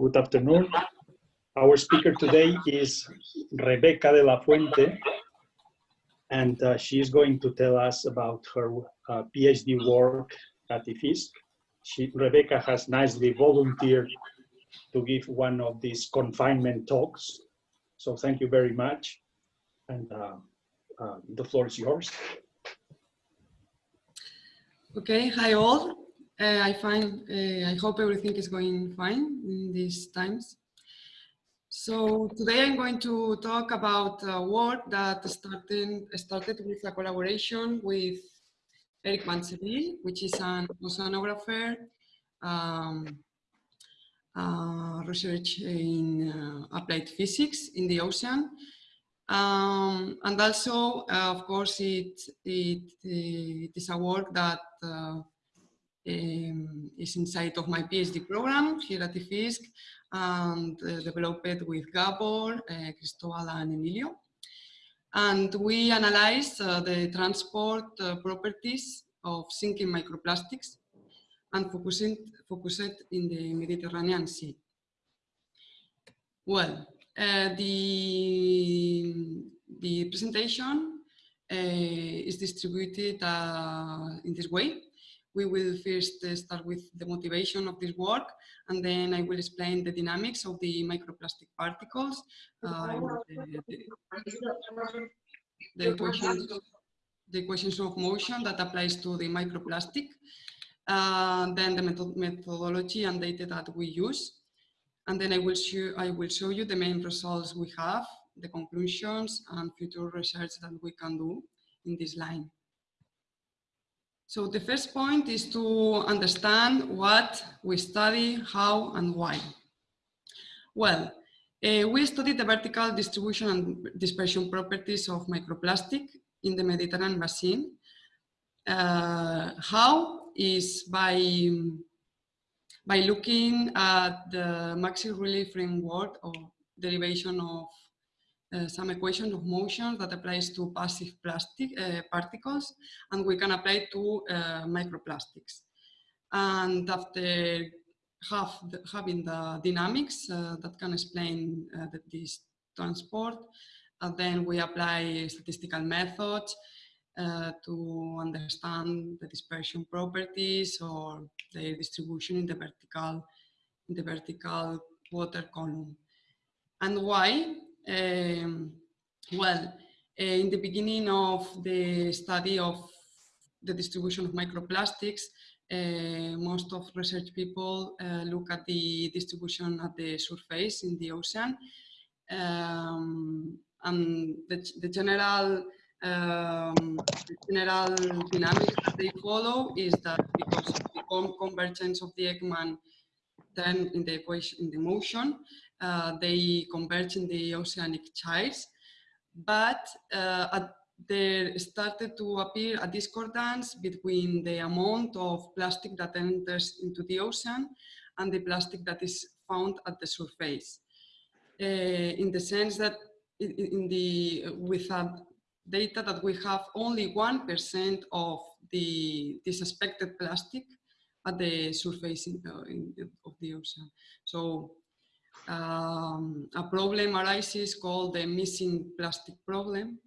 Good afternoon. Our speaker today is Rebecca de la Fuente, and uh, she is going to tell us about her uh, PhD work at IFISC. She, Rebecca has nicely volunteered to give one of these confinement talks. So thank you very much. And uh, uh the floor is yours. Okay, hi all. Uh, I find, uh, I hope everything is going fine in these times. So today I'm going to talk about a work that started, started with a collaboration with Erik van Sebille, which is an oceanographer, um, uh, research in uh, applied physics in the ocean. Um, and also, uh, of course, it, it, it is a work that uh, um, is inside of my PhD program here at IFISC and uh, developed with Gabor, uh, Cristobal and Emilio. And we analyzed uh, the transport uh, properties of sinking microplastics and focusing, focused in the Mediterranean Sea. Well, uh, the, the presentation uh, is distributed in this way we will first uh, start with the motivation of this work, and then I will explain the dynamics of the microplastic particles, uh, the, equations, equations of motion that applies to the microplastic, uh, then the method methodology and data that we use, and then I will, show, I will show you the main results we have, the conclusions and future research that we can do in this line. So the first point is to understand what we study, how and why. Well, uh, we studied the vertical distribution and dispersion properties of microplastic in the Mediterranean basin. Uh, how is by, by looking at the Maxey-Riley framework or derivation of some equation of motion that applies to passive plastic uh, particles and we can apply to uh, microplastics. And after have the, having the dynamics uh, that can explain uh, the, this transport, then we apply statistical methods to understand the dispersion properties or their distribution in the vertical, in the vertical water column. And why? Um, well, uh, in the beginning of the study of the distribution of microplastics, uh, most of research people uh, look at the distribution at the surface in the ocean. Um, and the, the general um, the general dynamics that they follow is that because of the convergence of the Ekman then in the equation in the motion, uh, they converge in the oceanic gyres, but uh, there started to appear a discordance between the amount of plastic that enters into the ocean and the plastic that is found at the surface. Uh, in the sense that in the with data that we have only 1% of the, the suspected plastic at the surface in, uh, in, of the ocean. So um, a problem arises called the missing plastic problem.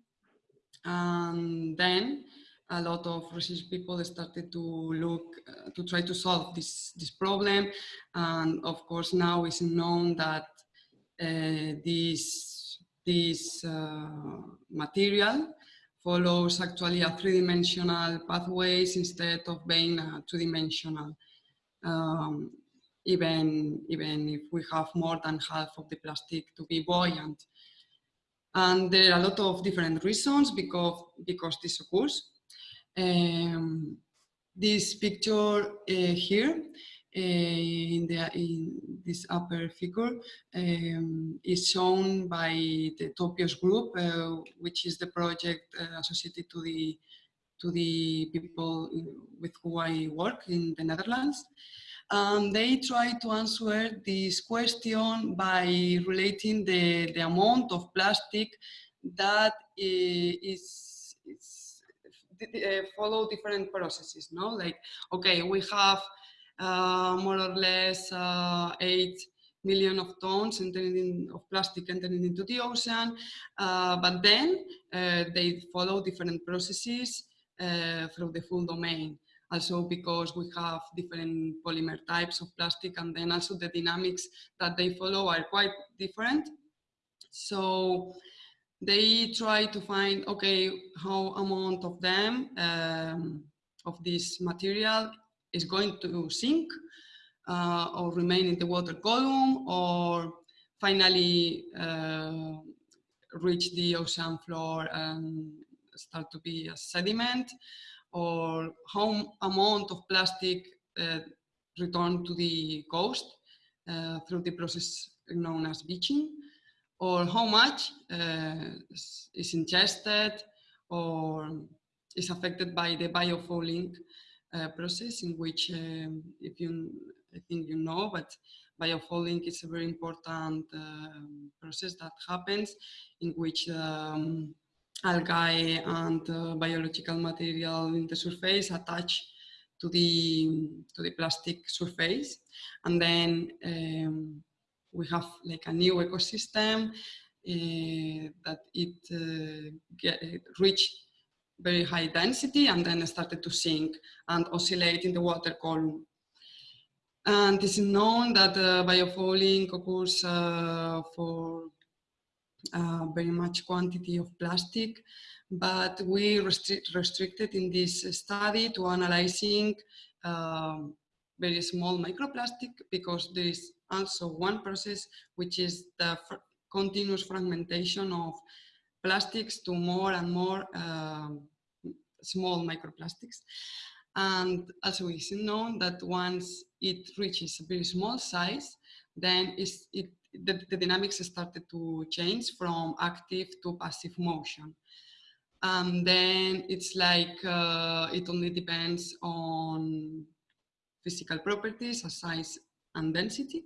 And then a lot of research people started to look uh, to try to solve this, this problem. And of course, now it's known that uh, this, this uh, material follows actually a three-dimensional pathways instead of being a two-dimensional um, even, even if we have more than half of the plastic to be buoyant. And there are a lot of different reasons because, because this occurs. Um, this picture uh, here uh, in, the, in this upper figure um, is shown by the TOPIOS group, uh, which is the project uh, associated to the to the people with who I work in the Netherlands. Um, they try to answer this question by relating the, the amount of plastic that is, is uh, follow different processes, no? Like, okay, we have uh, more or less uh, eight million of tons entering in, of plastic entering into the ocean. Uh, but then uh, they follow different processes uh, through the full domain. Also because we have different polymer types of plastic and then also the dynamics that they follow are quite different. So they try to find, okay, how amount of them, um, of this material is going to sink uh, or remain in the water column or finally uh, reach the ocean floor and start to be a sediment or how amount of plastic uh, return to the coast uh, through the process known as beaching or how much uh, is ingested or is affected by the biofouling uh, process in which um, if you I think you know, but biofouling is a very important uh, process that happens in which um, algae and uh, biological material in the surface attach to the to the plastic surface and then um, we have like a new ecosystem uh, that it uh, get, reached very high density and then started to sink and oscillate in the water column. And it is known that uh, biofouling occurs uh, for uh, very much quantity of plastic, but we restrict, restricted in this study to analyzing um, very small microplastic because there is also one process which is the fr continuous fragmentation of plastics to more and more um, small microplastics. And also it's known that once it reaches a very small size, then it, the, the, dynamics started to change from active to passive motion. And then it's like uh, it only depends on physical properties, a size and density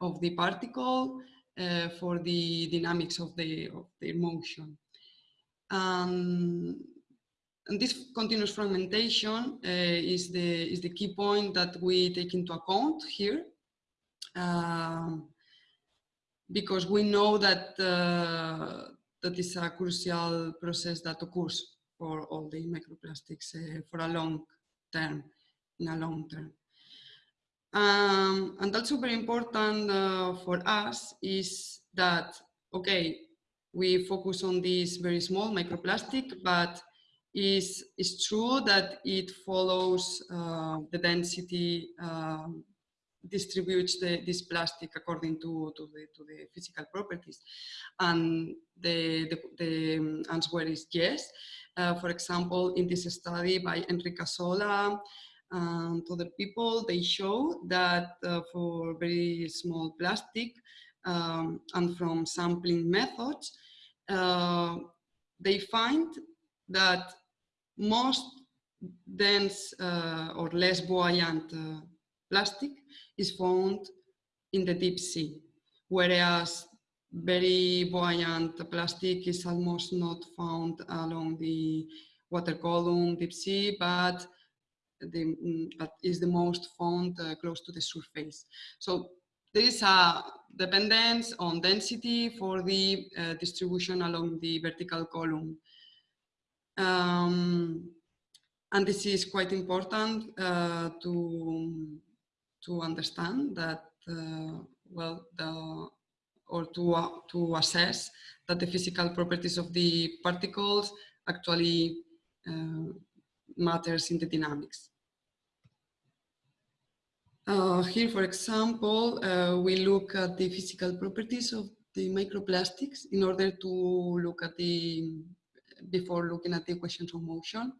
of the particle uh, for the dynamics of the, of the motion. Um, and this continuous fragmentation uh, is, the, is the key point that we take into account here. Uh, because we know that uh, that is a crucial process that occurs for all the microplastics uh, for a long term, in a long term. Um, and also very important uh, for us is that, okay, we focus on this very small microplastic, but is, is true that it follows uh, the density, um, distributes the, this plastic according to, to, the, to the physical properties. And the, the, the answer is yes. Uh, for example, in this study by Enrique Sola and other people, they show that uh, for very small plastic um, and from sampling methods, uh, they find that most dense uh, or less buoyant uh, plastic is found in the deep sea, whereas very buoyant plastic is almost not found along the water column, deep sea, but the, but is the most found uh, close to the surface. So there is a dependence on density for the uh, distribution along the vertical column. Um, and this is quite important uh, to, to understand that, uh, well, the, or to, uh, to assess that the physical properties of the particles actually uh, matters in the dynamics. Uh, here, for example, uh, we look at the physical properties of the microplastics in order to look at the before looking at the equations of motion.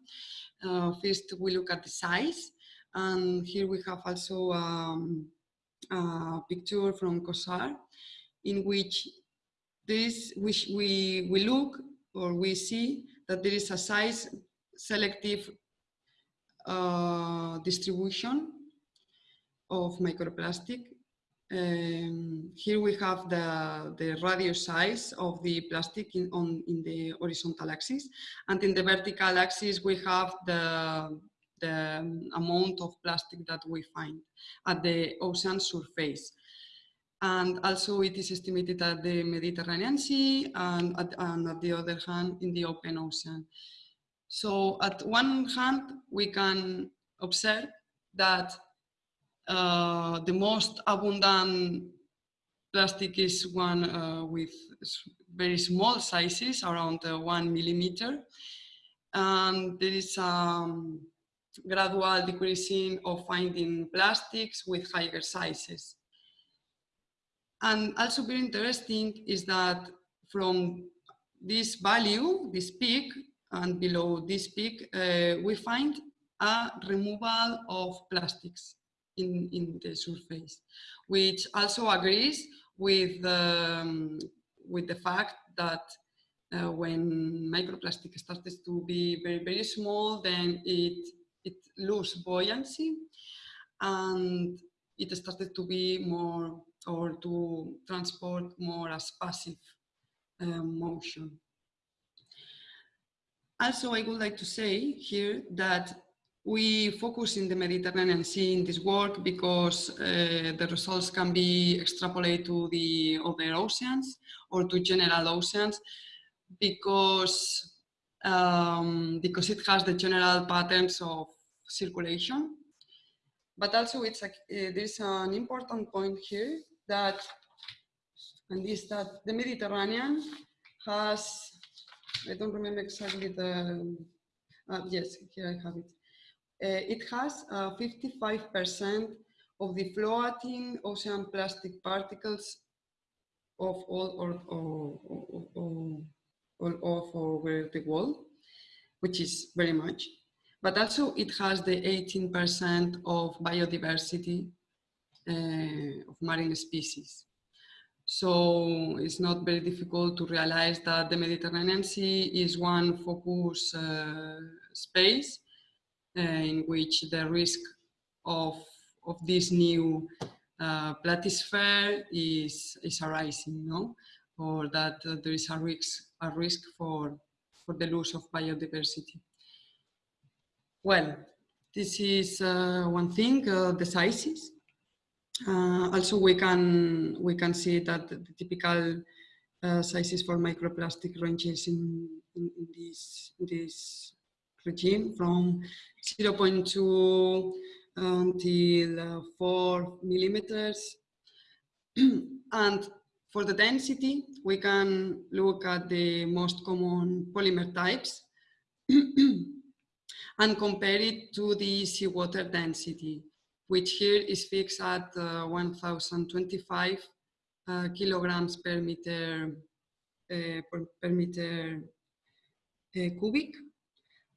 Uh, first, we look at the size. And here we have also um, a picture from Cózar in which this, which we, we look or we see that there is a size selective uh, distribution of microplastic um, here we have the, the radius size of the plastic in, on, in the horizontal axis. And in the vertical axis, we have the, the amount of plastic that we find at the ocean surface. And also it is estimated at the Mediterranean Sea and at, and at the other hand in the open ocean. So at one hand, we can observe that uh, the most abundant plastic is one uh, with very small sizes, around uh, one millimeter. And there is um, gradual decreasing of finding plastics with higher sizes. And also very interesting is that from this value, this peak, and below this peak, uh, we find a removal of plastics in, in the surface, which also agrees with, um, with the fact that uh, when microplastic starts to be very, very small, then it, it loses buoyancy and it started to be more or to transport more as passive uh, motion. Also, I would like to say here that we focus in the Mediterranean Sea in this work because uh, the results can be extrapolated to the other oceans or to general oceans because, um, because it has the general patterns of circulation. But also it's like, uh, there's an important point here that, and this that the Mediterranean has I don't remember exactly the, uh, yes, here I have it. Uh, it has 55% uh, of the floating ocean plastic particles of all or, or, or, or, all over the world, which is very much. But also it has the 18% of biodiversity uh, of marine species. So it's not very difficult to realize that the Mediterranean Sea is one focus uh, space uh, in which the risk of, of this new uh, plastisphere is, is arising, no? Or that uh, there is a risk, a risk for, for the loss of biodiversity. Well, this is uh, one thing, uh, the sizes. Uh, also, we can we can see that the typical uh, sizes for microplastic ranges in, in, in this this regime from 0.2 until uh, 4 millimeters. and for the density, we can look at the most common polymer types and compare it to the seawater density which here is fixed at uh, 1025 uh, kilograms per meter uh, per, per, meter uh, cubic.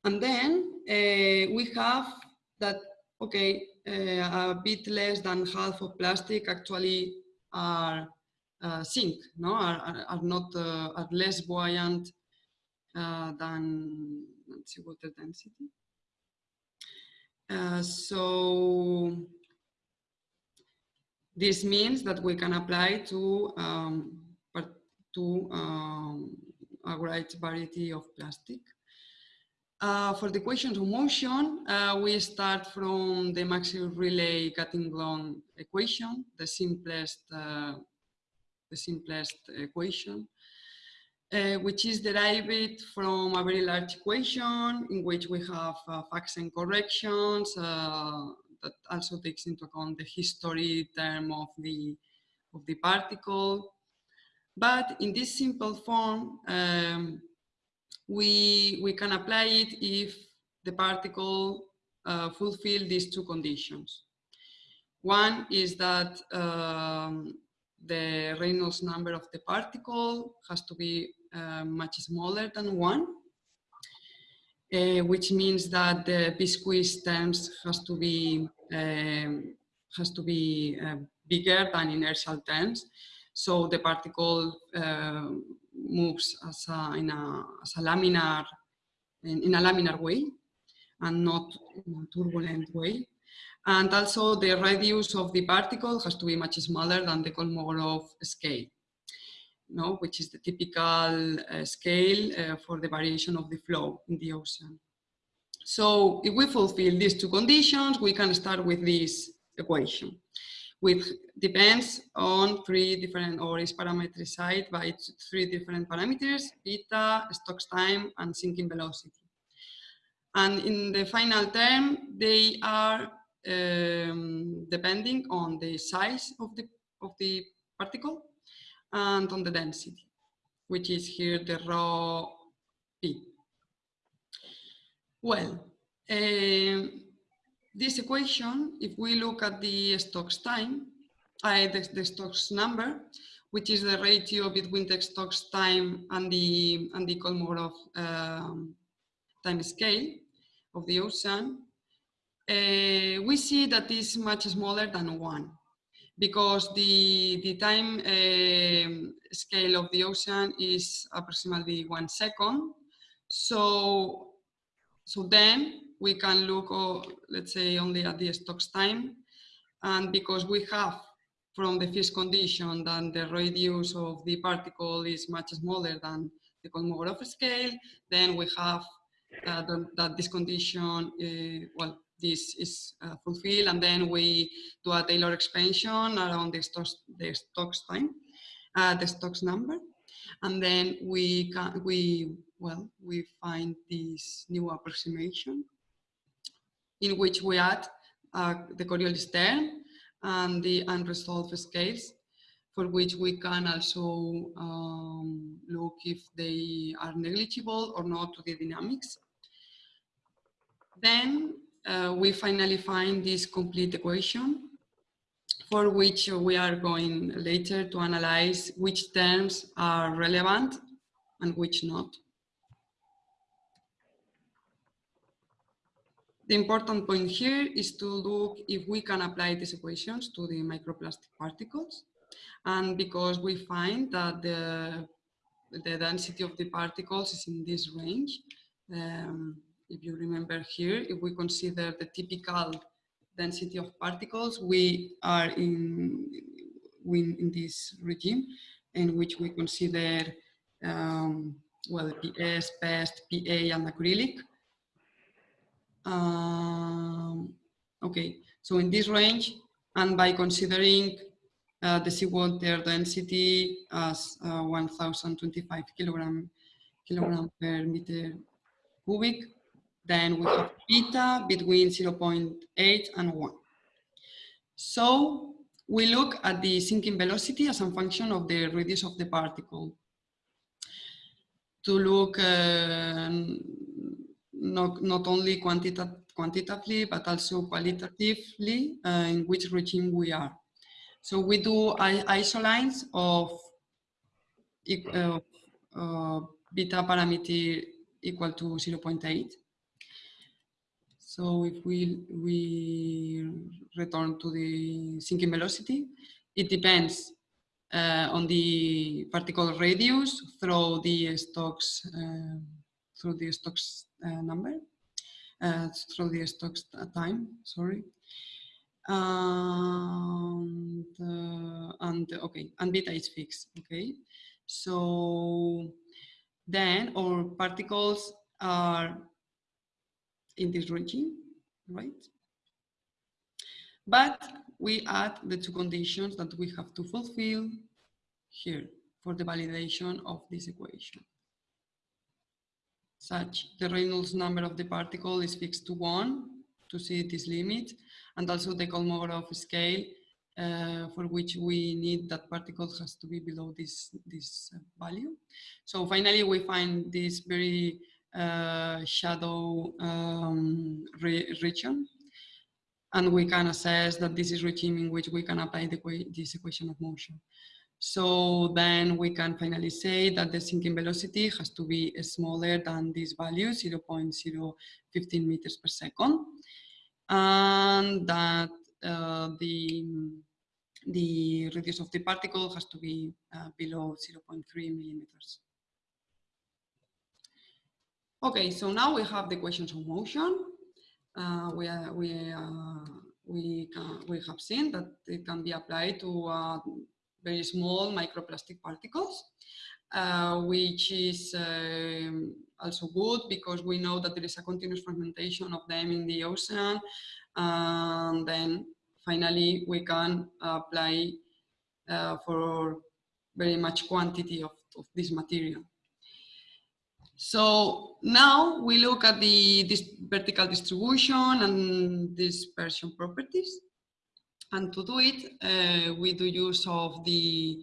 And then uh, we have that, okay, a bit less than half of plastic actually are zinc, no, are, are not, are less buoyant than, let's water density. Uh, so this means that we can apply to, um, to um, a great variety of plastic. Uh, for the equations of motion, uh, we start from the Maxey-Riley Gatignol equation, the simplest, uh, the simplest equation uh, which is derived from a very large equation in which we have uh, facts and corrections uh, that also takes into account the history term of the, of the particle. But in this simple form, um, we, we can apply it if the particle uh, fulfill these two conditions. One is that um, the Reynolds number of the particle has to be uh, much smaller than one, uh, which means that the viscous terms has to be um, has to be uh, bigger than inertial terms. So the particle uh, moves as a, in a, as a laminar, in, in, a laminar way and not in a turbulent way. And also the radius of the particle has to be much smaller than the Kolmogorov scale no, which is the typical uh, scale uh, for the variation of the flow in the ocean. So if we fulfill these two conditions, we can start with this equation, which depends on three different or is parameterized by three different parameters, beta, Stokes time, and sinking velocity. And in the final term, they are um, depending on the size of the, of the particle and on the density, which is here the rho p. Well, uh, this equation, if we look at the Stokes time, uh, the, the Stokes number, which is the ratio between the Stokes time and the and the Kolmogorov um, time scale of the ocean, uh, we see that is much smaller than one because the, the time uh, scale of the ocean is approximately one second. So, so then we can look, uh, let's say, only at the Stokes time. And because we have from the first condition that the radius of the particle is much smaller than the Kolmogorov scale, then we have uh, that this condition, uh, well, this is uh, fulfilled and then we do a Taylor expansion around the Stokes, the Stokes time, uh, the Stokes number. And then we can, we, well, we find this new approximation in which we add uh, the Coriolis term and the unresolved scales for which we can also um, look if they are negligible or not to the dynamics. Then uh, we finally find this complete equation for which we are going later to analyze which terms are relevant and which not. The important point here is to look if we can apply these equations to the microplastic particles. And because we find that the, the density of the particles is in this range, um, if you remember here, if we consider the typical density of particles, we are in, in, in this regime in which we consider um, well, PS, PEST, PA, and acrylic. Um, okay, so in this range, and by considering uh, the seawater density as uh, 1025 kilogram, kilogram per meter cubic, then we have beta between 0.8 and 1. So we look at the sinking velocity as a function of the radius of the particle. To look uh, not, not only quantita quantitatively, but also qualitatively uh, in which regime we are. So we do isolines of uh, beta parameter equal to 0.8 so if we, we return to the sinking velocity, it depends uh, on the particle radius through the Stokes, uh, through the Stokes uh, number, uh, through the Stokes time, sorry. And, uh, and okay, and beta is fixed, okay. So then our particles are in this regime, right? But we add the two conditions that we have to fulfill here for the validation of this equation. Such the Reynolds number of the particle is fixed to one to see this limit and also the Kolmogorov scale uh, for which we need that particle has to be below this, this value. So finally we find this very shadow um, re region. And we can assess that this is regime in which we can apply the, this equation of motion. So then we can finally say that the sinking velocity has to be smaller than this value, 0 0.015 meters per second. And that uh, the, the radius of the particle has to be uh, below 0.3 millimeters. Okay, so now we have the equations of motion. Uh, we, uh, we, uh, we, can, we have seen that it can be applied to uh, very small microplastic particles, uh, which is um, also good because we know that there is a continuous fragmentation of them in the ocean. And then finally we can apply uh, for very much quantity of, of this material. So now we look at the this vertical distribution and dispersion properties. And to do it, uh, we do use of the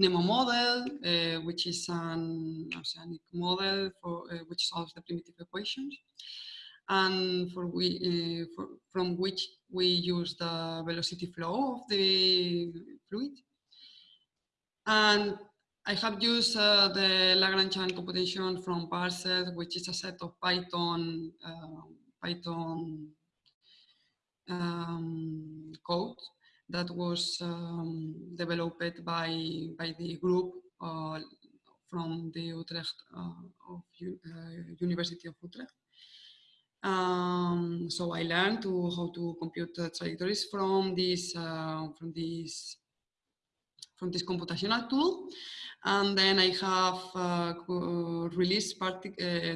NEMO model, uh, which is an oceanic model for uh, which solves the primitive equations, and for we uh, for, from which we use the velocity flow of the fluid. And I have used uh, the Lagrangian computation from Parcels, which is a set of Python uh, Python um, code that was um, developed by by the group uh, from the Utrecht uh, of uh, University of Utrecht. Um, so I learned to how to compute trajectories from this uh, from this from this computational tool. And then I have uh, released uh,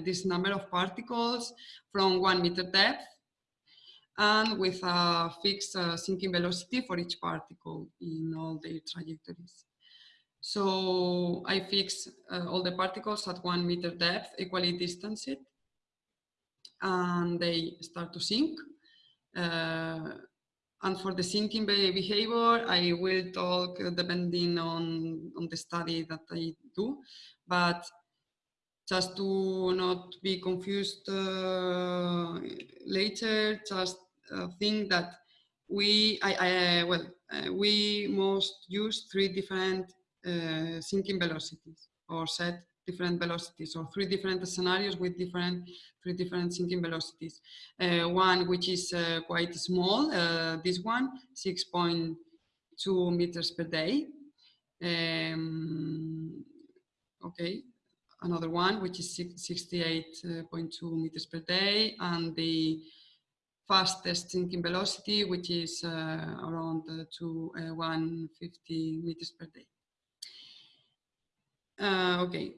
this number of particles from one meter depth and with a fixed uh, sinking velocity for each particle in all their trajectories. So I fix uh, all the particles at one meter depth, equally distanced, and they start to sink. Uh, and for the sinking behavior, I will talk depending on, on the study that I do. But just to not be confused uh, later, just uh, think that we, I, I well, uh, we must use three different uh, sinking velocities or set different velocities or three different scenarios with different three different sinking velocities. Uh, one which is uh, quite small, uh, this one, 6.2 meters per day. Um, okay, another one which is 68.2 meters per day and the fastest sinking velocity which is uh, around uh, to uh, 150 meters per day. Okay,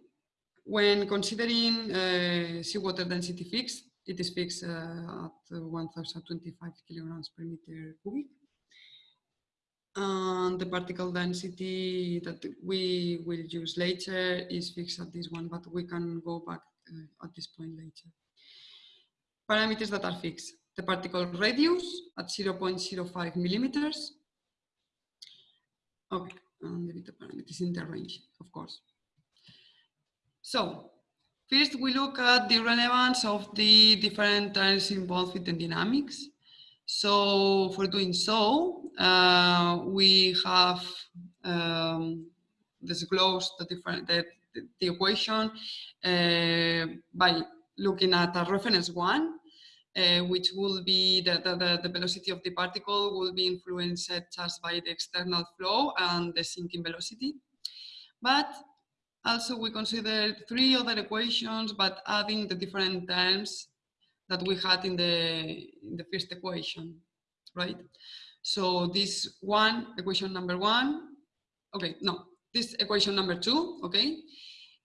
when considering uh, seawater density fixed, it is fixed uh, at 1025 kilograms per meter cubic. And the particle density that we will use later is fixed at this one, but we can go back uh, at this point later. Parameters that are fixed. The particle radius at 0.05 millimeters. Okay, and the parameters in the range, of course. So first we look at the relevance of the different terms involved with the dynamics. So for doing so, uh, we have um, disclosed the different the, the equation uh, by looking at a reference one, uh, which will be the, the, the, velocity of the particle will be influenced just by the external flow and the sinking velocity. But also, we considered three other equations, but adding the different terms that we had in the, in the first equation, right? So this one, equation number one, okay, no, this equation number two, okay,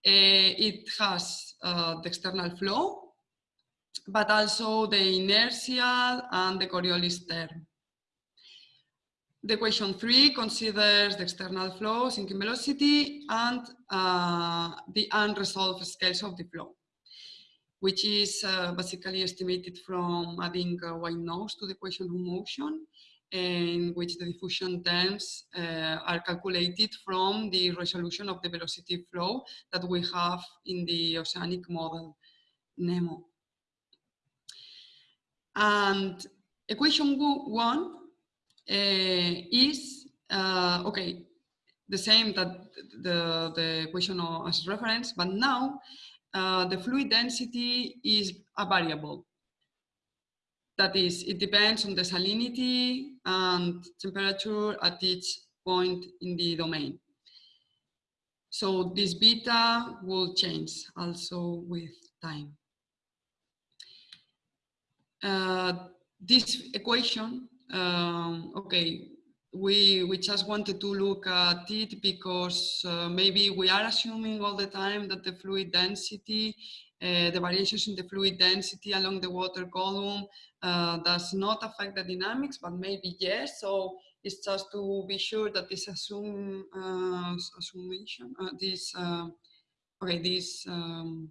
uh, it has uh, the external flow, but also the inertial and the Coriolis term. The equation three considers the external flow, sinking velocity, and uh, the unresolved scales of the flow, which is uh, basically estimated from adding uh, white noise to the equation of motion, in which the diffusion terms uh, are calculated from the resolution of the velocity flow that we have in the oceanic model, NEMO. And equation one is, uh, okay, the same that the, the equation as reference, but now uh, the fluid density is a variable. That is, it depends on the salinity and temperature at each point in the domain. So this beta will change also with time. Uh, this equation um, okay, we, we just wanted to look at it because uh, maybe we are assuming all the time that the fluid density, uh, the variations in the fluid density along the water column uh, does not affect the dynamics, but maybe yes. So it's just to be sure that this assume, uh, assumption, uh, this, uh, okay, this um,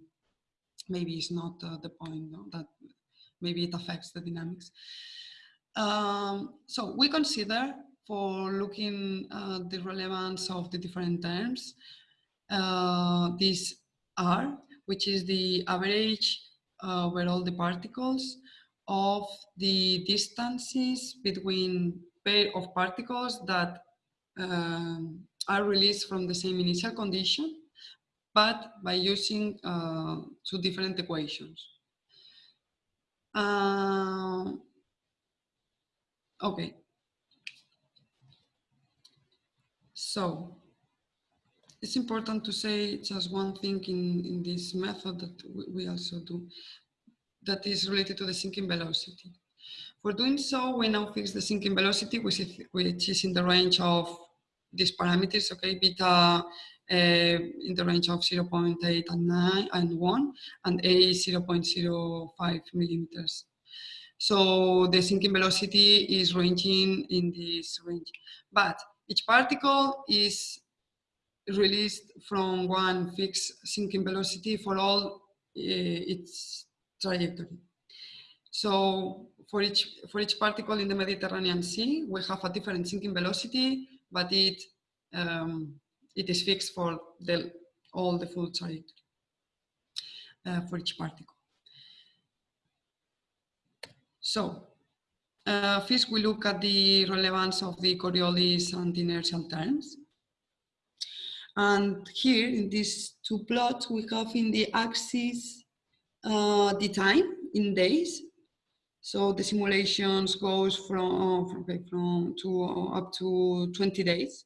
maybe is not the point, no? that maybe it affects the dynamics. Um, so we consider for looking at the relevance of the different terms, uh, this R, which is the average uh, over all the particles of the distances between pair of particles that um, are released from the same initial condition, but by using uh, two different equations. Uh, okay. So it's important to say just one thing in, in this method that we also do that is related to the sinking velocity. For doing so, we now fix the sinking velocity, which is, which is in the range of these parameters, okay, beta uh, in the range of 0 0.8 and 9 and 1, and A 0 0.05 millimeters. So the sinking velocity is ranging in this range. But each particle is released from one fixed sinking velocity for all uh, its trajectory. So for each, for each particle in the Mediterranean Sea, we have a different sinking velocity, but it, um, it is fixed for the, all the full trajectory uh, for each particle. So uh, first we look at the relevance of the Coriolis and inertial terms. And here in these two plots, we have in the axis uh, the time in days. So the simulations goes from, from, from to uh, up to 20 days.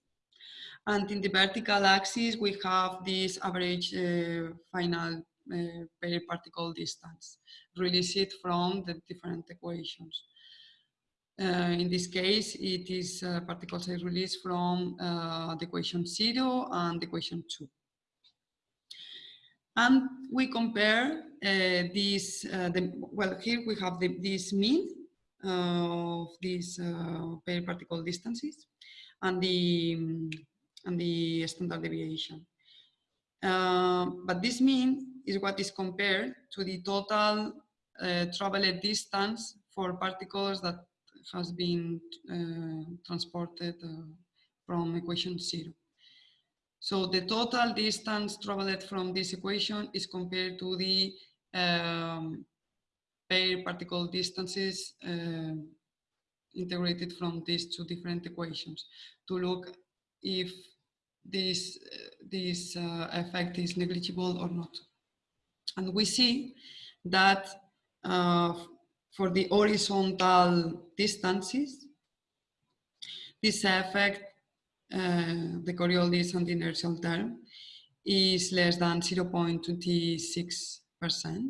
And in the vertical axis, we have this average uh, final uh, particle distance released from the different equations. Uh, in this case, it is uh, particle size release from uh, the equation zero and the equation two. And we compare uh, this, uh, the, well, here we have the, this mean of these pair particle distances and the, and the standard deviation. but this mean is what is compared to the total traveled distance for particles that has been uh, transported uh, from equation zero. So the total distance traveled from this equation is compared to the um, pair particle distances uh, integrated from these two different equations to look if this, uh, this uh, effect is negligible or not. And we see that uh, for the horizontal distances, this effect, uh, the Coriolis and inertial term, is less than 0.26%.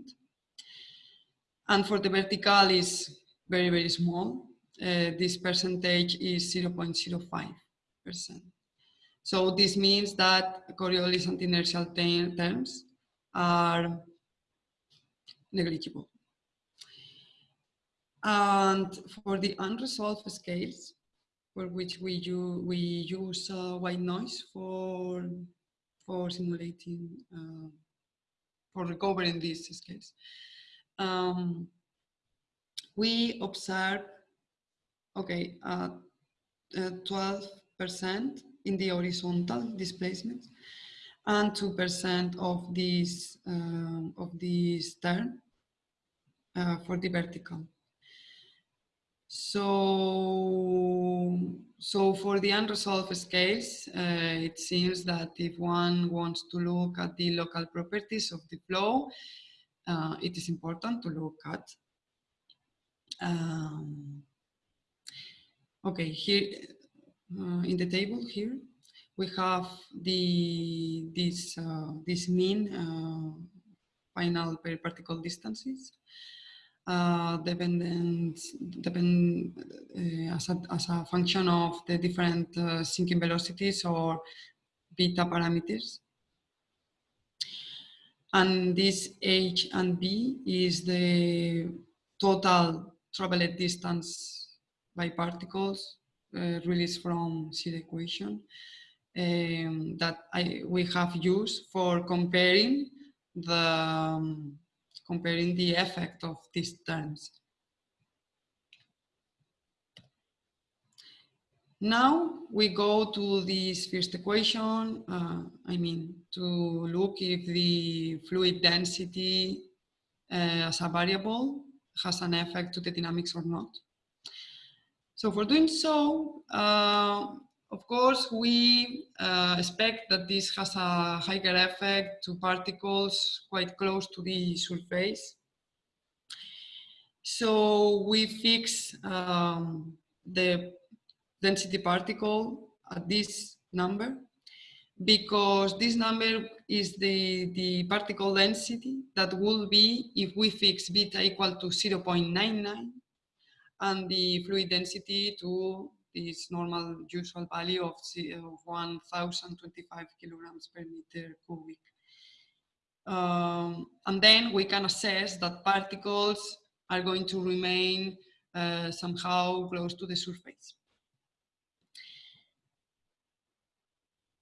And for the vertical is very, very small. Uh, this percentage is 0.05%. So this means that Coriolis and inertial terms are negligible. And for the unresolved scales, for which we, use, we use uh, white noise for, for simulating, uh, for recovering these scales. Um, we observe, okay, 12% uh, in the horizontal displacements and 2% of this, uh, of this term uh, for the vertical. So, so for the unresolved scales, uh, it seems that if one wants to look at the local properties of the flow, uh, it is important to look at. Um, okay, here uh, in the table here, we have the this uh, this mean uh, final per particle distances uh, dependent, depend uh, as, a, as a function of the different uh, sinking velocities or beta parameters. And this H and B is the total traveled distance by particles uh, released from seed equation um, that I, we have used for comparing the um, comparing the effect of these terms. Now we go to this first equation, uh, I mean, to look if the fluid density uh, as a variable has an effect to the dynamics or not. So for doing so, uh, of course, we uh, expect that this has a higher effect to particles quite close to the surface. So we fix um, the density particle at this number because this number is the, the particle density that will be if we fix beta equal to 0.99 and the fluid density to this normal usual value of, of 1025 kilograms per meter cubic. Um, and then we can assess that particles are going to remain uh, somehow close to the surface.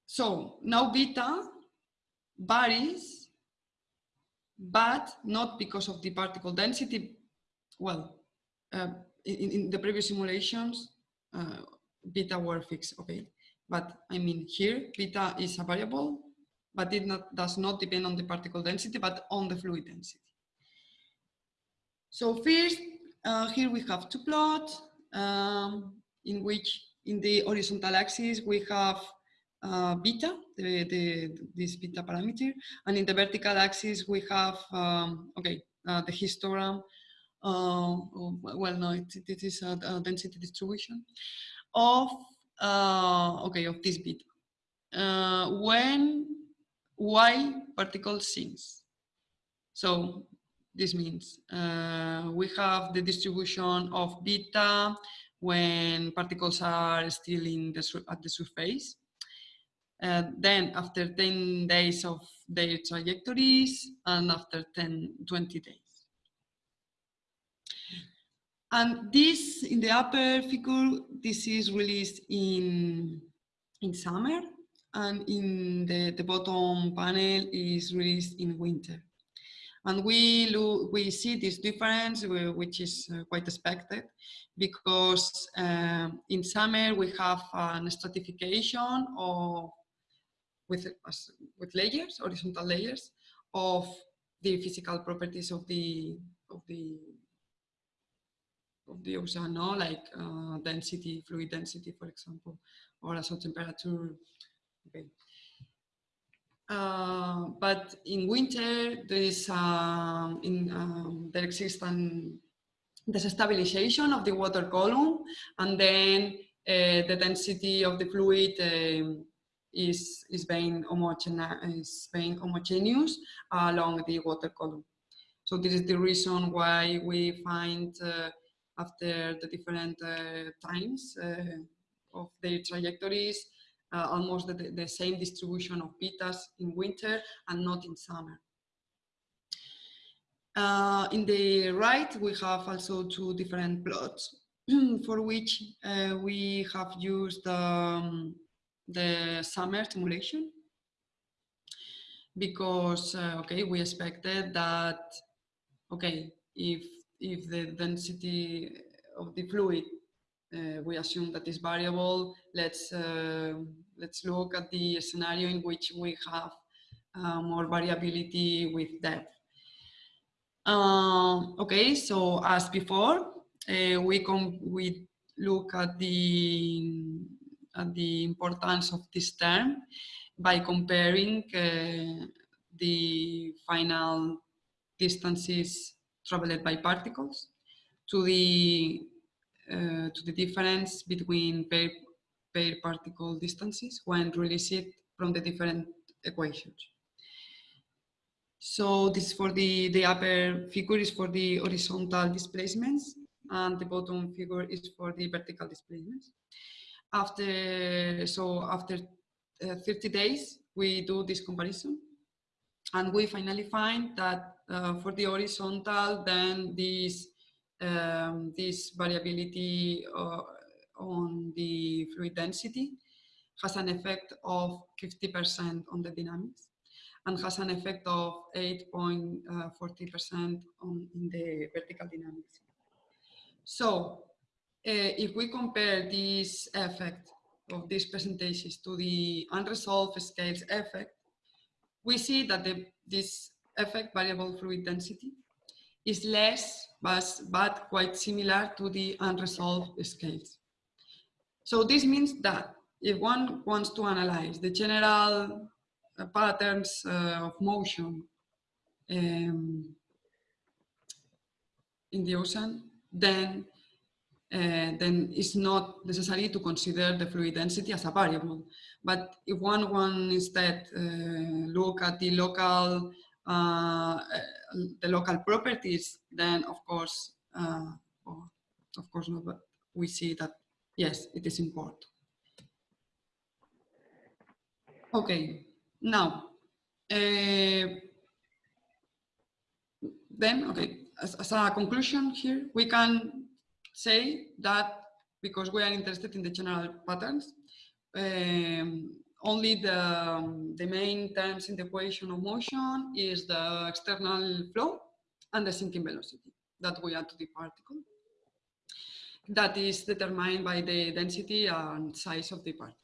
So now beta varies, but not because of the particle density. Well, uh, in, in, the previous simulations, uh, beta were fixed, okay? But I mean here, beta is a variable, but it not, does not depend on the particle density, but on the fluid density. So first, uh, here we have two plots um, in which in the horizontal axis we have uh, beta, the, the, this beta parameter. And in the vertical axis, we have, um, okay, uh, the histogram. Uh, well, no, it, it is a, a, density distribution of, uh, okay, of this beta. Uh, when Y particle sinks. So this means uh, we have the distribution of beta when particles are still in the, at the surface uh, then after 10 days of their trajectories and after 10, 20 days. And this, in the upper figure, this is released in, in summer and in the, the bottom panel is released in winter. And we, look, we see this difference, which is uh, quite expected, because uh, in summer we have a stratification of with, with layers, horizontal layers of the physical properties of the of the of the ocean, no? like uh, density, fluid density, for example, or also temperature. Okay. Uh, but in winter, there is uh, in um, there exists an stabilization of the water column, and then uh, the density of the fluid um, is, is, being, is being homogeneous along the water column. So this is the reason why we find uh, after the different uh, times uh, of their trajectories, uh, almost the, the, same distribution of betas in winter and not in summer. Uh, in the right, we have also two different plots for which uh, we have used um, the summer simulation because uh, okay we expected that okay if if the density of the fluid uh, we assume that is variable let's uh, let's look at the scenario in which we have uh, more variability with depth. Uh, okay so as before uh, we come we look at the at the importance of this term by comparing uh, the final distances traveled by particles to the uh, to the difference between pair, pair particle distances when released from the different equations. So this for the, the upper figure is for the horizontal displacements and the bottom figure is for the vertical displacements after so after uh, 30 days we do this comparison and we finally find that for the horizontal then this um, this variability uh, on the fluid density has an effect of 50% on the dynamics and has an effect of 8.40% uh, on in the vertical dynamics. So uh, if we compare this effect of these percentages to the unresolved scales effect, we see that the, this effect, variable fluid density, is less but, but quite similar to the unresolved scales. So this means that if one wants to analyze the general uh, patterns uh, of motion um, in the ocean, then uh, then it's not necessary to consider the fluid density as a variable. But if one, one instead uh, look at the local, the local properties, then of course, uh, of course not, but we see that yes, it is important. Okay, now, uh, then, okay, as, as a conclusion here, we can say that because we are interested in the general patterns, um, only the, the main terms in the equation of motion is the external flow and the sinking velocity that we add to the particle. That is determined by the density and size of the particle.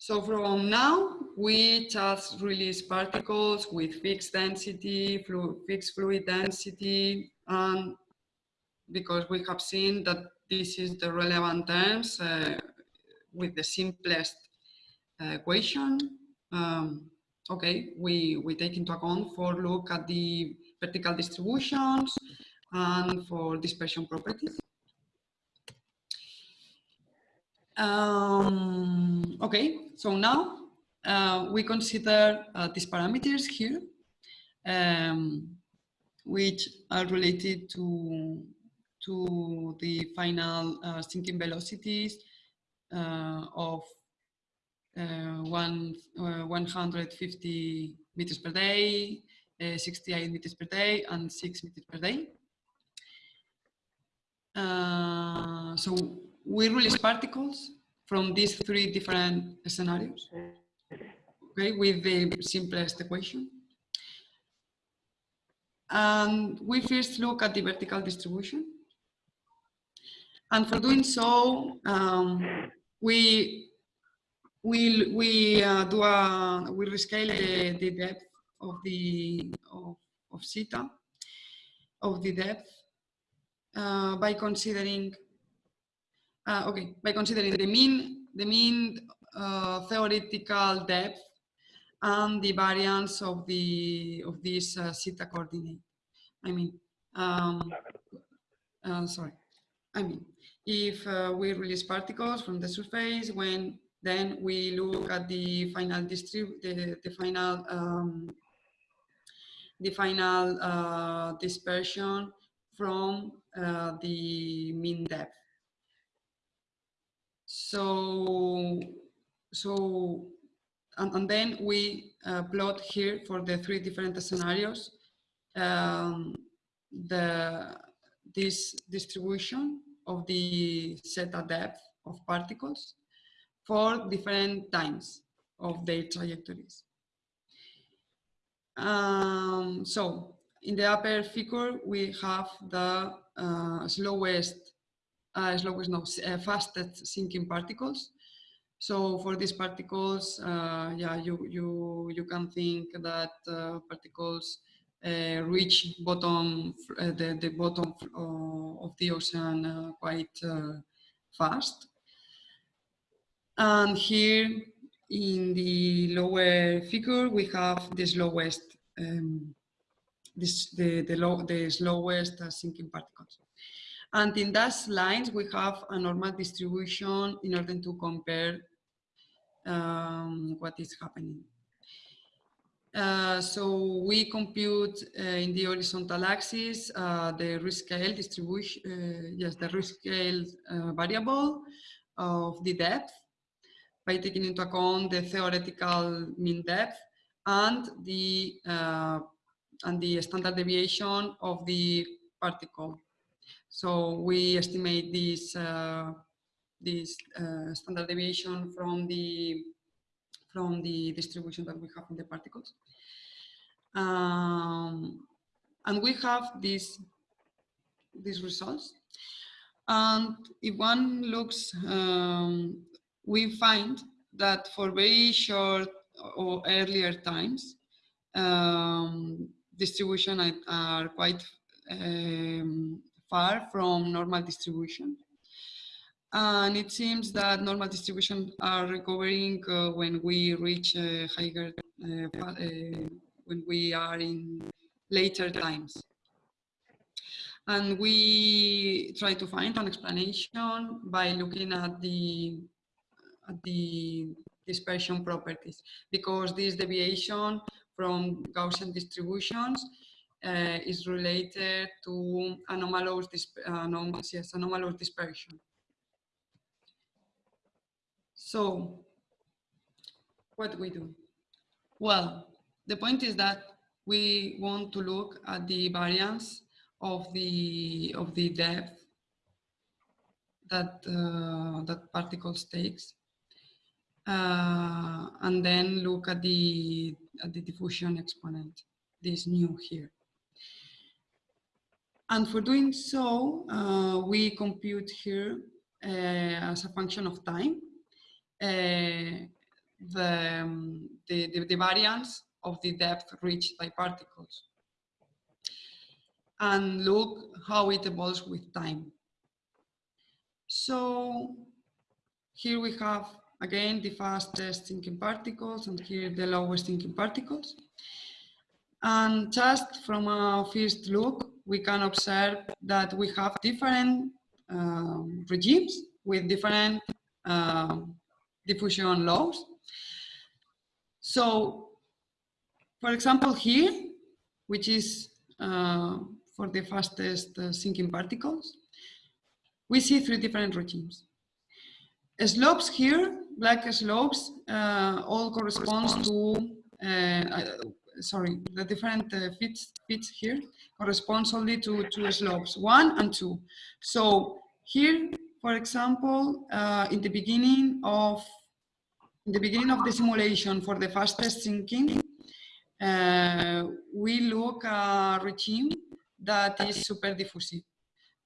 So from now, we just release particles with fixed density, flu fixed fluid density, and because we have seen that this is the relevant terms uh, with the simplest equation. Um, okay, we, we take into account for look at the vertical distributions and for dispersion properties. Um, okay, so now uh, we consider uh, these parameters here, um, which are related to to the final uh, sinking velocities uh, of uh, Uh, one, uh, 150 meters per day, uh, 68 meters per day, and 6 meters per day. so we release particles from these three different scenarios, okay, with the simplest equation. And we first look at the vertical distribution. And for doing so, um, we we we uh, do a we rescale the, the depth of the of, of zeta of the depth uh, by considering uh, okay by considering the mean the mean uh, theoretical depth and the variance of the of this uh, zeta coordinate. I mean, um, uh, sorry. I mean, if uh, we release particles from the surface, when then we look at the final distrib the, the final um, the final uh, dispersion from uh, the mean depth. So, so, and, and then we uh, plot here for the three different scenarios um, the this distribution of the zeta depth of particles for different times of their trajectories. Um, so in the upper figure, we have the uh, slowest, uh, slowest, no, uh, fastest sinking particles. So for these particles, uh, yeah, you, you, you can think that uh, particles uh, reach bottom the, the bottom of the ocean quite fast. And here in the lower figure, we have the slowest, um, this, the, the, low, the slowest sinking particles. And in those lines, we have a normal distribution in order to compare um, what is happening. Uh, so we compute uh, in the horizontal axis uh, the risk scale distribution, uh, yes, the risk scale uh, variable of the depth by taking into account the theoretical mean depth and the and the standard deviation of the particle. So we estimate this, uh, this uh, standard deviation from the, from the distribution that we have in the particles. Um, and we have these, these results. And if one looks, um, we find that for very short or earlier times, um, distribution are, quite um, far from normal distribution. And it seems that normal distribution are recovering uh, when we reach uh, higher, uh, when we are in later times. And we try to find an explanation by looking at the, the dispersion properties, because this deviation from Gaussian distributions uh, is related to anomalous, anomalous, yes, anomalous dispersion. So what we do? Well, the point is that we want to look at the variance of the of the depth that uh, that particles takes, uh, and then look at the at the diffusion exponent, this new here. And for doing so, uh, we compute here uh, as a function of time uh, the, um, the, the, the variance of the depth reached by particles and look how it evolves with time. So here we have again the fastest sinking particles and here the lowest sinking particles. And just from a first look, we can observe that we have different um, regimes with different um, diffusion laws. So, for example, here, which is uh, for the fastest uh, sinking particles, we see three different regimes. Slopes here, black slopes, uh, all corresponds to uh, sorry, the different uh, fits, fits here corresponds only to two slopes, one and two. So here, for example, uh, in the beginning of in the beginning of the simulation for the fastest sinking, uh, we look a regime that is super diffusive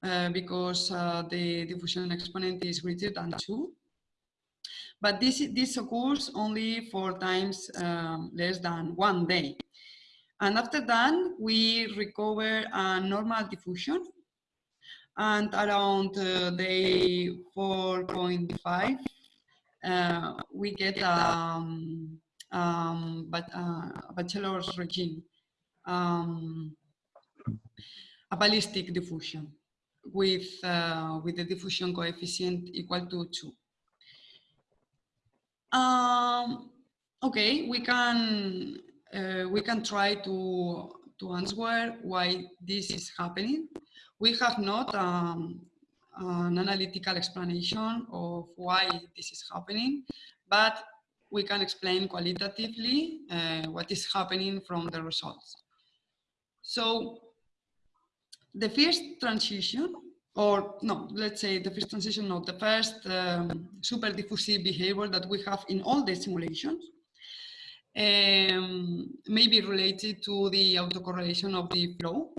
uh, because uh, the diffusion exponent is greater than two. But this, this occurs only for times um, less than one day. And after that, we recover a normal diffusion. And around uh, day 4.5, uh, we get um, um, but, uh, a bachelor's regime, um, a ballistic diffusion with, uh, with the diffusion coefficient equal to 2. Um, okay, we can uh, we can try to to answer why this is happening. We have not um, an analytical explanation of why this is happening, but we can explain qualitatively uh, what is happening from the results. So the first transition or no, let's say the first transition, no, the first um, super diffusive behavior that we have in all the simulations um, may be related to the autocorrelation of the flow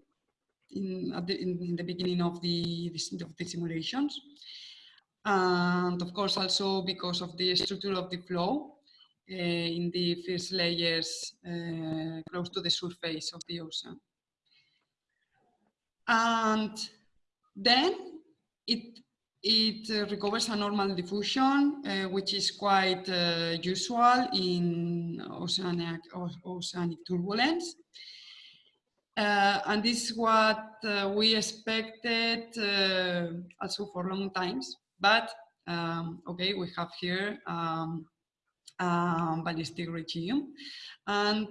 in, the, in, in the beginning of the, of the simulations. And of course, also because of the structure of the flow uh, in the first layers uh, close to the surface of the ocean. And then it, it uh, recovers a normal diffusion, uh, which is quite uh, usual in oceanic, oceanic turbulence. Uh, and this is what uh, we expected uh, also for long times. But um, okay, we have here um, um, ballistic regime, and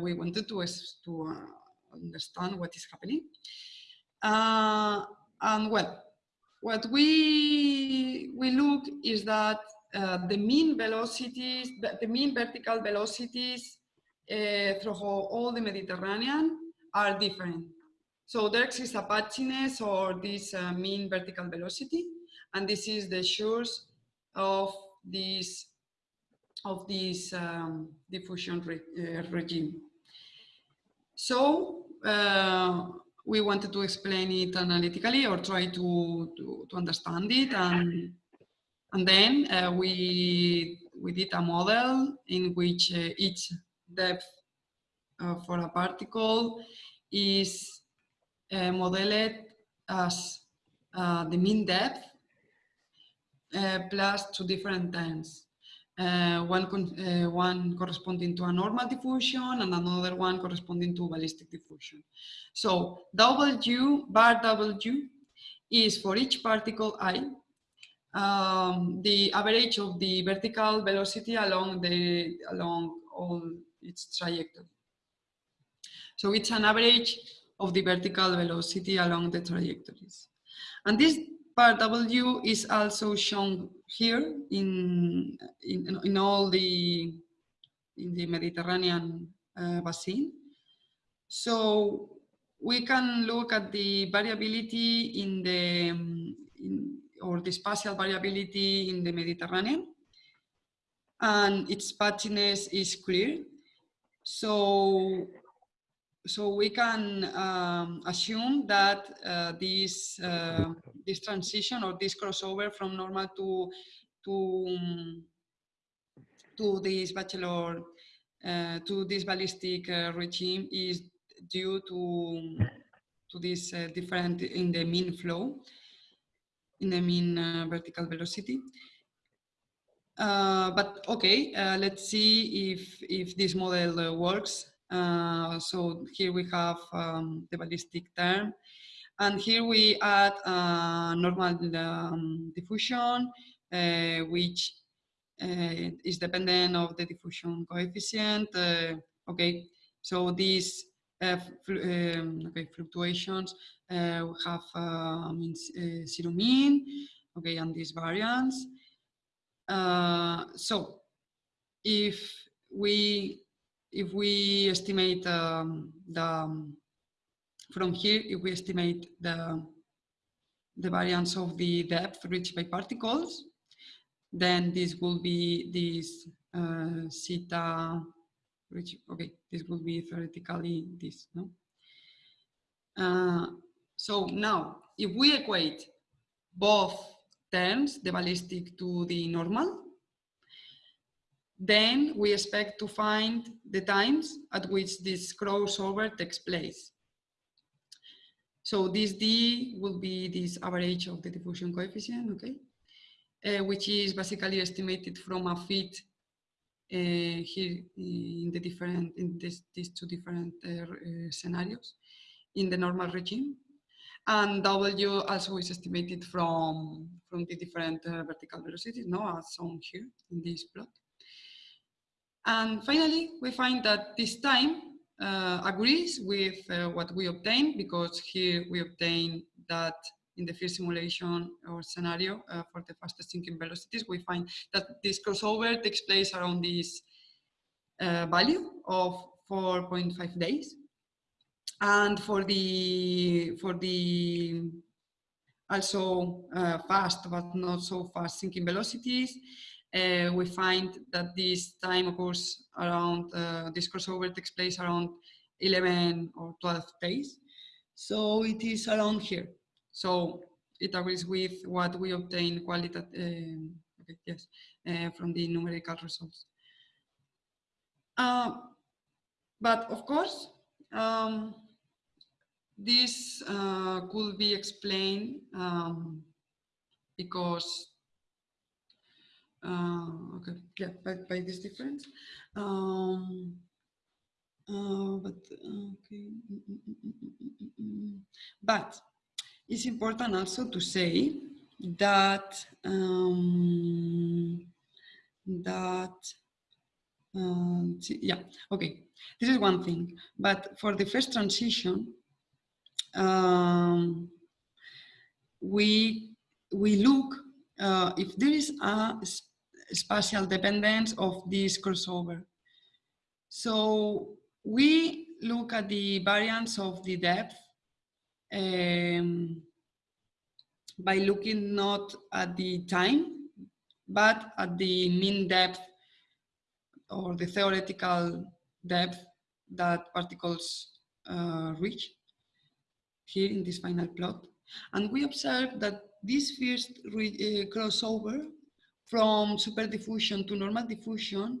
we wanted to, to understand what is happening. And well, what we, we look is that uh, the mean velocities, the, mean vertical velocities uh, through all the Mediterranean are different. So there exists a patchiness or this uh, mean vertical velocity, and this is the source of this of this um, diffusion re uh, regime. So uh, we wanted to explain it analytically or try to, to, to understand it. And, and then uh, we, we did a model in which uh, each depth uh, for a particle is uh, modeled as uh, the mean depth uh, plus two different times uh, one, uh, one corresponding to a normal diffusion and another one corresponding to ballistic diffusion. So W, bar W is for each particle i, um, the average of the vertical velocity along, the, along all its trajectory. So it's an average of the vertical velocity along the trajectories. And this Part W is also shown here in, in, in all the, in the Mediterranean uh, basin. So we can look at the variability in the, in, or the spatial variability in the Mediterranean and its patchiness is clear. So so we can um, assume that uh, this uh, this transition or this crossover from normal to to um, to this bachelor uh, to this ballistic uh, regime is due to to this uh, different in the mean flow in the mean uh, vertical velocity. but okay, let's see if if this model works uh, so here we have um, the ballistic term. And here we add uh, normal um, diffusion, uh, which uh, is dependent of the diffusion coefficient. Uh, okay, so these uh, um, okay, fluctuations have means zero mean, okay, and these variance. so if we if we estimate um, the, from here, if we estimate the, the variance of the depth reached by particles, then this will be this uh, zeta, which, okay, this will be theoretically this, no? Uh, so now, if we equate both terms, the ballistic to the normal, then we expect to find the times at which this crossover takes place. So this D will be this average of the diffusion coefficient, okay? Uh, which is basically estimated from a fit uh, here in the different, in this, these two different uh, uh scenarios in the normal regime. And W also is estimated from, from the different uh, vertical velocities, no, as shown here in this plot. And finally, we find that this time uh, agrees with uh, what we obtained because here we obtain that in the first simulation or scenario uh, for the fastest sinking velocities, we find that this crossover takes place around this uh, value of 4.5 days. And for the, for the also uh, fast but not so fast sinking velocities, uh, we find that this time occurs around, uh, this crossover takes place around 11 or 12 days. So it is around here. So it agrees with what we obtain qualitative, uh, okay, yes, uh, from the numerical results. Uh, but of course, um, this uh, could be explained um, because uh, okay, yeah, by, by this difference. Um, uh, but okay, but it's important also to say that um, that uh, yeah okay. This is one thing. But for the first transition um, we we look uh, if there is a spatial dependence of this crossover. So we look at the variance of the depth um, by looking not at the time, but at the mean depth or the theoretical depth that particles uh, reach here in this final plot. And we observe that this first uh, crossover from superdiffusion to normal diffusion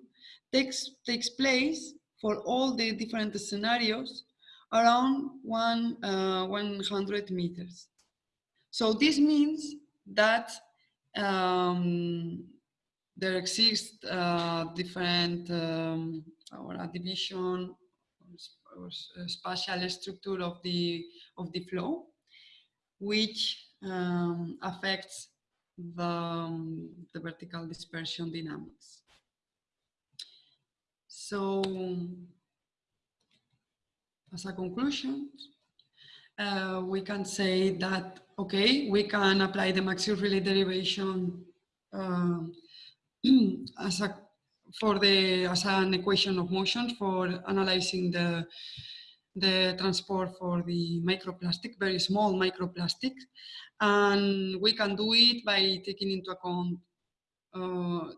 takes, takes place for all the different scenarios around one, uh, 100 meters. So this means that um, there exists uh, different um, or a division or, spatial structure of the of the flow, which um, affects the, um, the vertical dispersion dynamics. So as a conclusion, uh, we can say that, okay, we can apply the Maxey-Riley derivation uh, as a for the as an equation of motion for analyzing the the transport for the microplastic, very small microplastics. And we can do it by taking into account uh,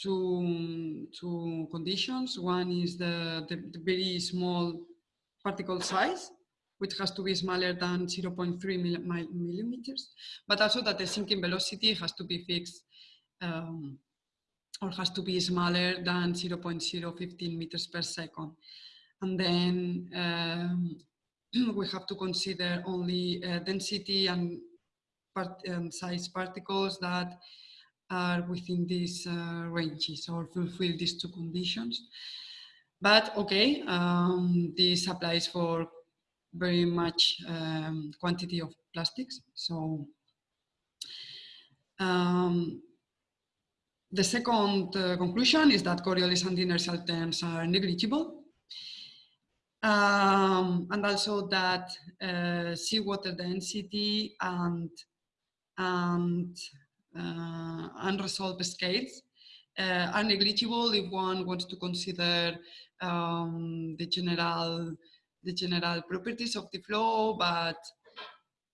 two, two conditions. One is the, the, the, very small particle size, which has to be smaller than 0.3 mill millimeters, but also that the sinking velocity has to be fixed um, or has to be smaller than 0.015 meters per second. And then um, we have to consider only uh, density and, part, um, size particles that are within these uh, ranges or fulfill these two conditions. But okay, um, this applies for very much um, quantity of plastics. So um, the second uh, conclusion is that Coriolis and inertial terms are negligible. Um, and also that uh, seawater density and, and uh, unresolved scales uh, are negligible if one wants to consider um, the general the general properties of the flow, but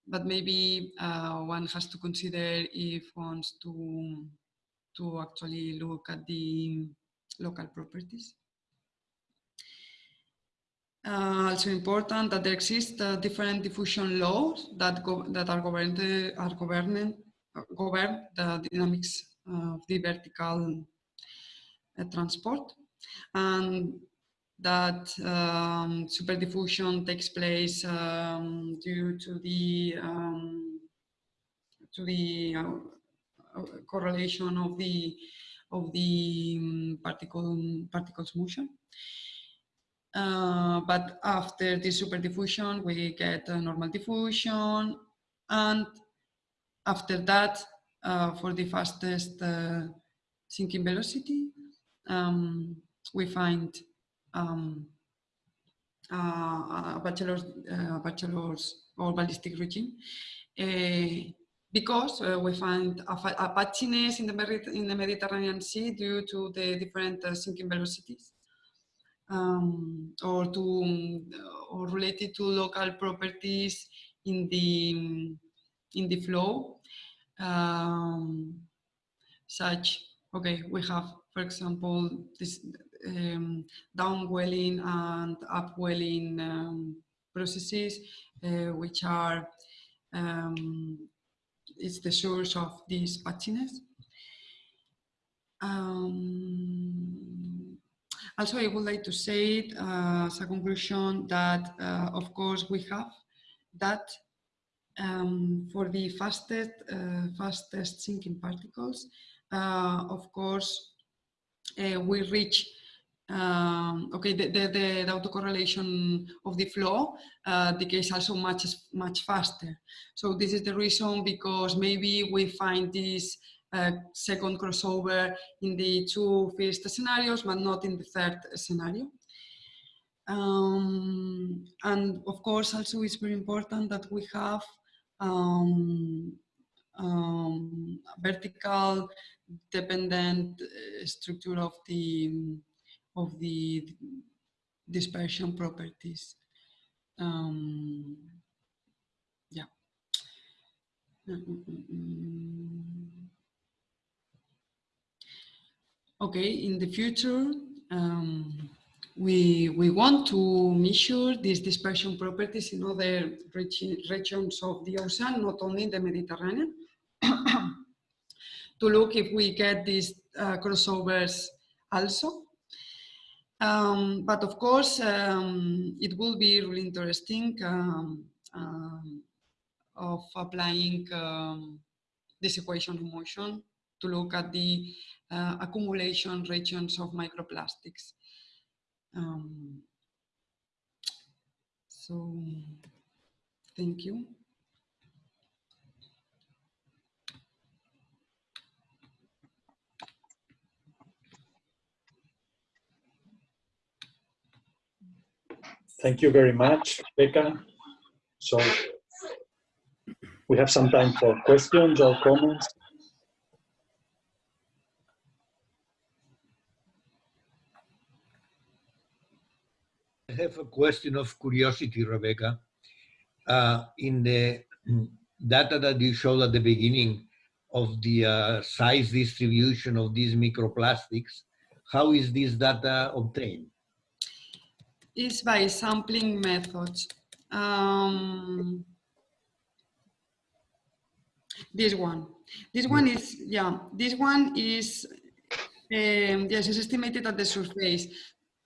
but maybe uh, one has to consider if wants to to actually look at the local properties. Uh, also important that there exist uh, different diffusion laws that that are governed are governed uh, govern the dynamics of the vertical uh, transport, and that um, superdiffusion takes place um, due to the um, to the uh, correlation of the of the um, particle particles motion. Uh, but after the superdiffusion, we get a normal diffusion, and after that, uh, for the fastest uh, sinking velocity, um, we find um, a bachelor's, uh, bachelor's or ballistic regime. Uh, because uh, we find a, patchiness in the, in the Mediterranean Sea due to the different uh, sinking velocities um, or to or related to local properties in the in the flow um, such okay we have for example this um, downwelling and upwelling um, processes uh, which are um, is the source of this patchiness. Um, also, I would like to say it, uh, as a conclusion that, uh, of course, we have that um, for the fastest, uh, fastest sinking particles, uh, of course, uh, we reach um, okay, the, the, the, autocorrelation of the flow uh, decays also much, much faster. So this is the reason because maybe we find this second crossover in the two first scenarios, but not in the third scenario. Um, and of course, also it's very important that we have um, um, vertical dependent uh, structure of the of the dispersion properties. Um, Mm, mm, Okay, in the future, um, we, we want to measure these dispersion properties in other regi regions of the ocean, not only in the Mediterranean, to look if we get these uh, crossovers also. Um, but of course, um, it will be really interesting um, um of applying um, this equation of motion to look at the uh, accumulation regions of microplastics. Um, so, thank you. Thank you very much, Becca. So we have some time for questions or comments. I have a question of curiosity, Rebecca. Uh, in the data that you showed at the beginning of the uh, size distribution of these microplastics, how is this data obtained? Is by sampling methods. Um, this one. This one is, yeah, this one is, um, yes, it's estimated at the surface.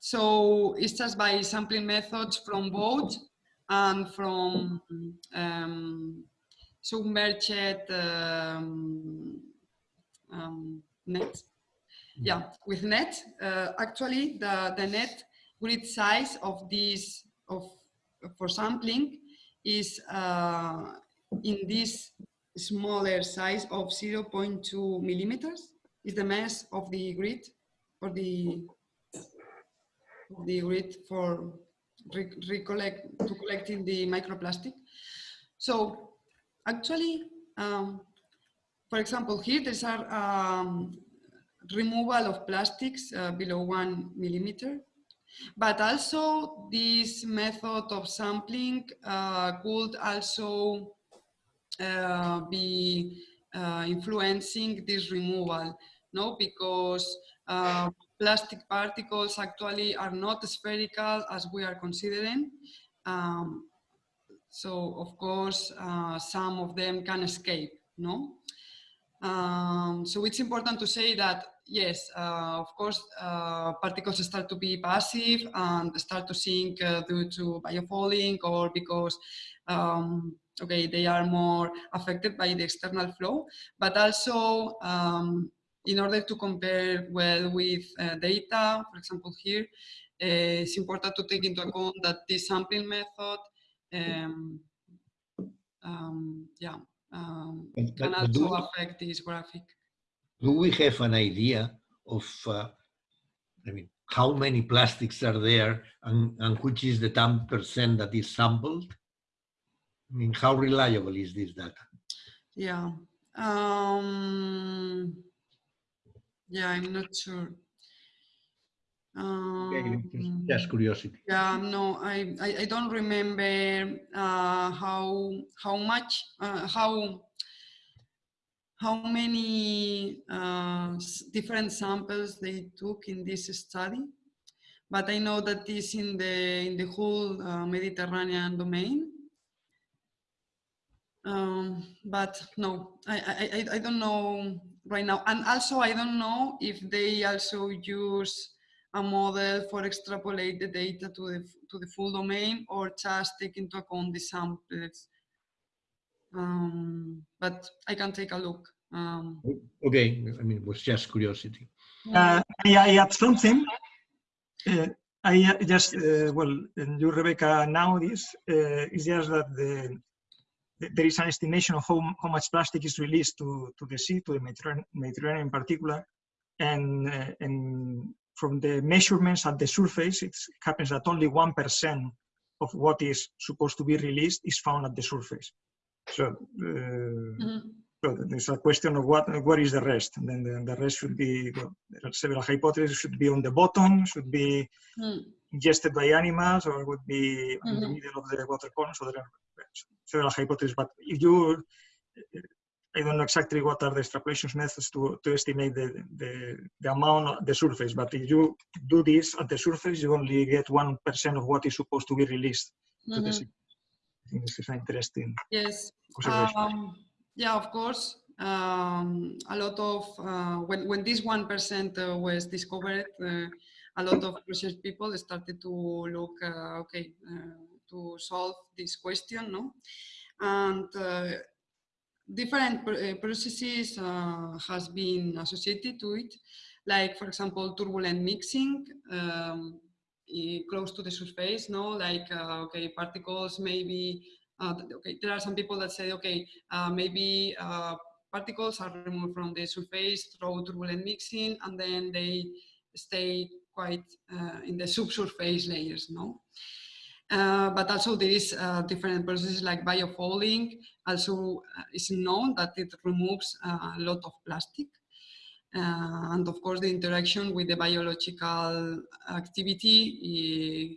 So it's just by sampling methods from boats and from um, submerged um, um, nets. Yeah, with net, uh, actually the, the net grid size of this, of, for sampling is uh, in this smaller size of 0.2 millimeters is the mass of the grid or the the grid for re recollect to collecting the microplastic. So actually, um, for example, here there's a um, removal of plastics uh, below one millimeter, but also this method of sampling uh, could also uh, be uh, influencing this removal, no? Because uh, plastic particles actually are not spherical as we are considering. Um, so of course, uh, some of them can escape, no? Um, so it's important to say that, yes, uh, of course, uh, particles start to be passive and start to sink uh, due to biofouling or because um, okay, they are more affected by the external flow, but also um, in order to compare well with uh, data, for example here, uh, it's important to take into account that this sampling method, um, um, yeah, um, can also affect this graphic. Do we have an idea of, uh, I mean, how many plastics are there and, and which is the 10% that is sampled? I mean, how reliable is this data? Yeah. Um, yeah, I'm not sure. Um, just curiosity. Yeah, no, I, I, I don't remember uh, how how much uh, how how many uh, different samples they took in this study, but I know that this in the in the whole uh, Mediterranean domain. Um, but no, I, I, I don't know right now. And also, I don't know if they also use a model for extrapolate the data to the, to the full domain or just take into account the samples. Um, but I can take a look. Um, okay, I mean, it was just curiosity. Uh, I, I add something. Uh, I just, uh, well, you, Rebecca, now this uh, is just that the there is an estimation of how, how much plastic is released to, to the sea, to the Mediterranean, Mediterranean in particular. And, uh, and from the measurements at the surface, it happens that only 1% of what is supposed to be released is found at the surface. So, uh, mm -hmm. so there's a question of what what is the rest. And then the, the rest should be, well, there are several hypotheses, should be on the bottom, should be mm. ingested by animals, or would be mm -hmm. in the mm-hmm. middle of the water column. So there are several hypotheses, but if you I don't know exactly what are the extrapolation methods to, to estimate the, the, the amount of the surface, but if you do this at the surface, you only get 1% of what is supposed to be released to the Mhm. sea. I think this is interesting Yes. Um, yeah, of course. Um, a lot of uh, when when this one percent uh, was discovered, uh, a lot of research people started to look uh, okay uh, to solve this question, no, and uh, different uh, processes uh, has been associated to it, like for example turbulent mixing. Um, close to the surface, no, like uh, okay, particles maybe uh, okay, there are some people that say, okay, uh, maybe particles are removed from the surface through turbulent mixing, and then they stay quite uh, in the subsurface layers, no? Uh, but also there is uh, different processes like biofouling. Also, uh, it's known that it removes uh, a lot of plastic. And of course, the interaction with the biological activity eh,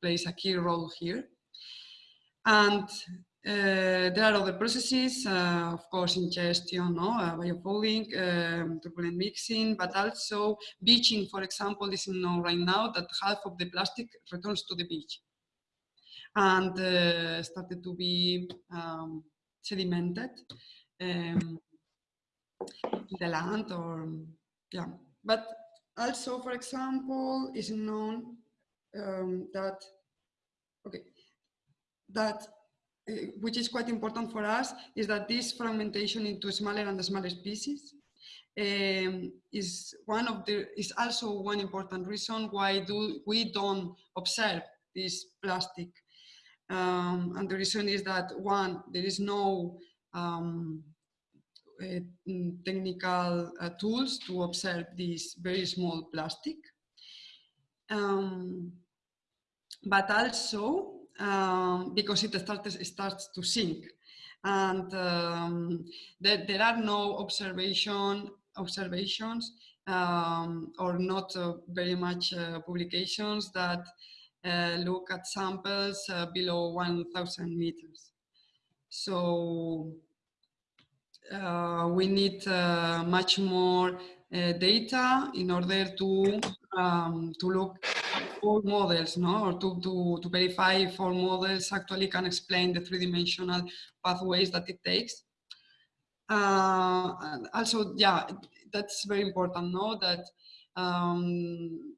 plays a key role here. And there are other processes, uh, of course, ingestion, no? uh, biofouling, um, turbulent mixing, but also beaching, for example, is known right now that half of the plastic returns to the beach and uh, started to be um, sedimented um, in the land or, yeah. But also, for example, is known um, that, okay, that which is quite important for us is that this fragmentation into smaller and smaller species um, is one of the is also one important reason why do we don't observe this plastic. Um, and the reason is that one there is no um, uh, technical uh, tools to observe this very small plastic. Um, but also um, because it starts, starts to sink. And um, there, there are no observation observations um, or not uh, very much uh, publications that uh, look at samples uh, below 1,000 meters. So uh, we need uh, much more data in order to um, to look all models, no, or to, to, to verify if all models actually can explain the three-dimensional pathways that it takes. Uh, also, yeah, that's very important, no, that um,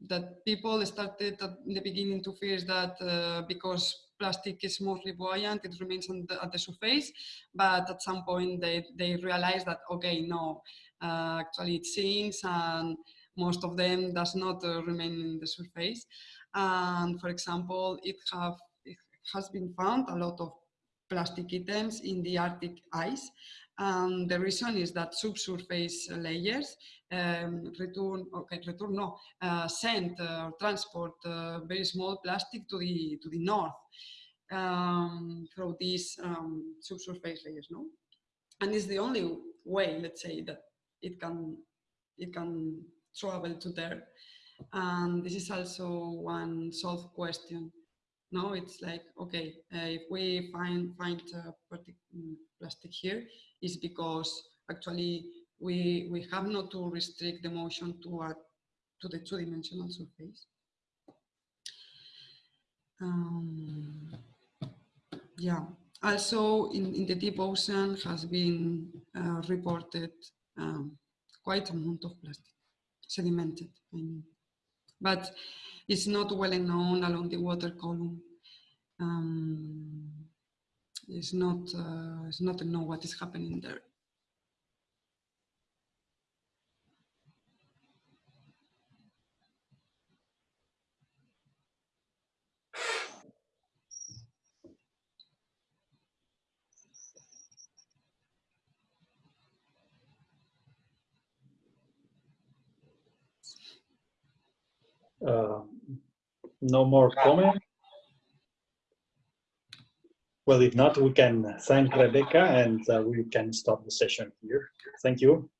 that people started at the beginning to fear that uh, because plastic is mostly buoyant, it remains the, at the surface, but at some point they, they realize that, okay, no, uh, actually it sinks and most of them does not uh, remain in the surface. And for example, it, have, it has been found a lot of plastic items in the Arctic ice. And the reason is that subsurface layers um, return, okay, return no, uh, send uh, or transport uh, very small plastic to the, to the north um, through these um, subsurface layers, no? And it's the only way, let's say, that it can, it can travel to there. And this is also one solved question. No, it's like, okay, uh, if we find, find uh, plastic here, is because actually we, we have not to restrict the motion to, a, to the two-dimensional surface. Um, yeah, also in, in the deep ocean has been uh, reported um, quite a amount of plastic sedimented, I mean. But it's not well known along the water column. Um, it's not, uh, it's not known what is happening there. Uh, no more comment? Well, if not, we can thank Rebecca and uh, we can stop the session here. Thank you.